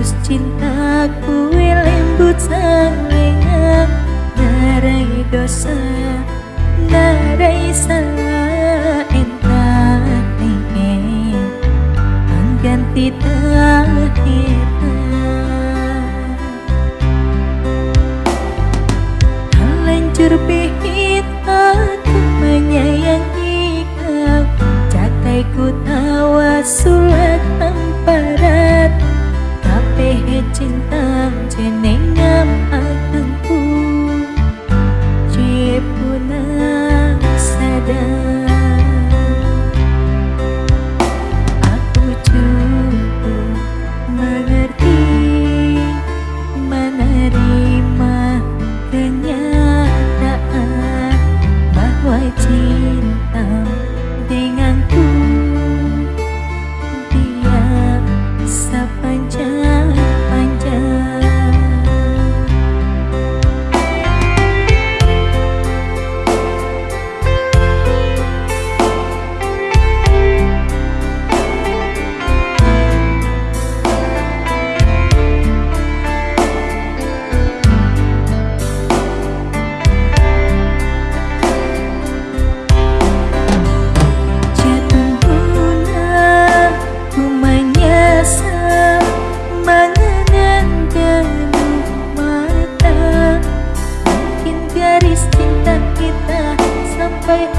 Aku lembut salingan Narai dosa Narai salah entah Ganti terakhir Hancur pihit aku menyayangi kau. Cakai ku tawa sulat emparat takes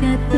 jatuh.